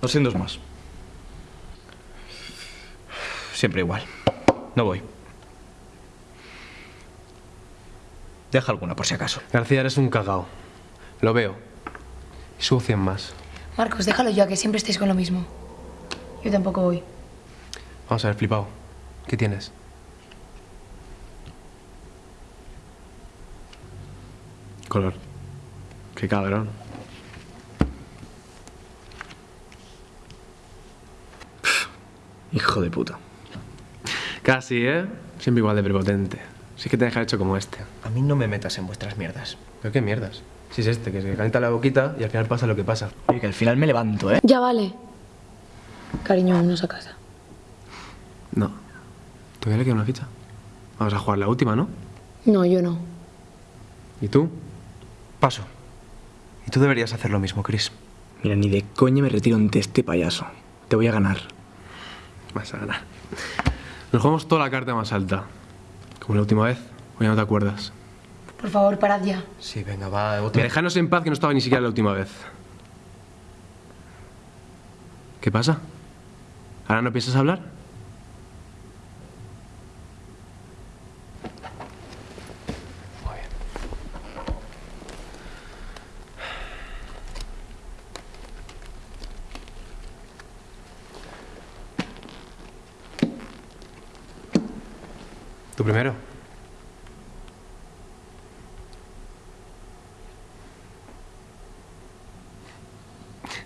200 más. Siempre igual. No voy. Deja alguna por si acaso. García, eres un cagao. Lo veo. Y subo 100 más. Marcos, déjalo ya, que siempre estáis con lo mismo. Yo tampoco voy. Vamos a ver, flipado. ¿Qué tienes? Color. Qué cabrón. Hijo de puta. Casi, ¿eh? Siempre igual de prepotente. Sí que te deja hecho como este. A mí no me metas en vuestras mierdas. ¿Pero qué mierdas? Si es este, que se calienta la boquita y al final pasa lo que pasa. Oye, que al final me levanto, ¿eh? Ya vale. Cariño, vámonos a casa. No. ¿Todavía le queda una ficha? Vamos a jugar la última, ¿no? No, yo no. ¿Y tú? Paso. Y tú deberías hacer lo mismo, Chris. Mira, ni de coña me retiro ante este payaso. Te voy a ganar. Vas a ganar. Nos jugamos toda la carta más alta. Como la última vez. O ya no te acuerdas. Por favor, parad ya. Sí, venga, va. Mira, dejanos en paz que no estaba ni siquiera la última vez. ¿Qué pasa? ¿Ahora no piensas hablar? ¿Tú primero?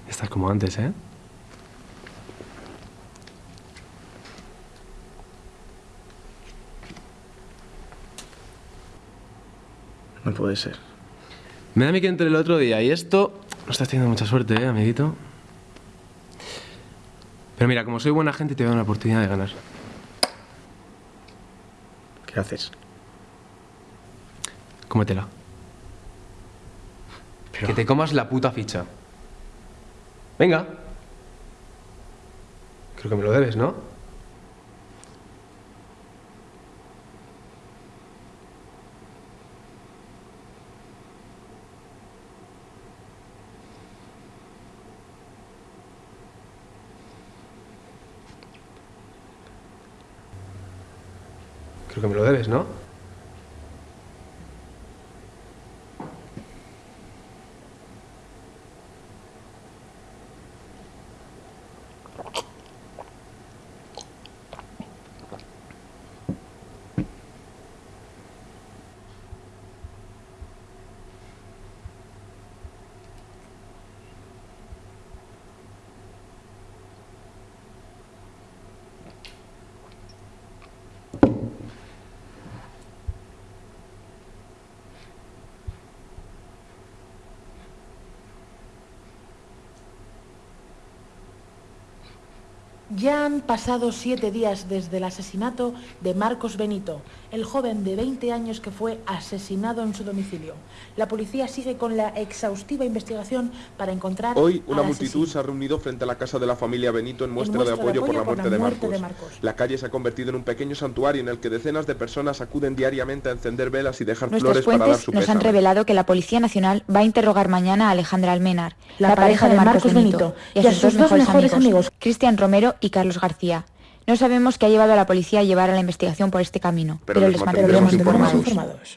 Estás como antes, ¿eh? No puede ser. Me da a mí que entre el otro día y esto no estás teniendo mucha suerte, ¿eh, amiguito? Pero mira, como soy buena gente, te voy a dar una oportunidad de ganar. ¿Qué haces? Cómetela. Pero... Que te comas la puta ficha. Venga. Creo que me lo debes, ¿no? Creo que me lo debes, ¿no? Ya han pasado siete días desde el asesinato de Marcos Benito, el joven de 20 años que fue asesinado en su domicilio. La policía sigue con la exhaustiva investigación para encontrar Hoy una al multitud asesino. se ha reunido frente a la casa de la familia Benito en muestra, muestra de, apoyo por la muerte, de, muerte Marcos. de Marcos. La calle se ha convertido en un pequeño santuario en el que decenas de personas acuden diariamente a encender velas y dejar Nuestras flores para dar fuentes su nos han revelado que la Policía Nacional va a interrogar mañana a Alejandra Almenar, La pareja de Marcos Benito, y a sus dos mejores amigos, Cristian Romero y Carlos García. No sabemos qué ha llevado a la policía a llevar a la investigación por este camino, Pero pero, les mantendremos mantendremos informados. informados. informados.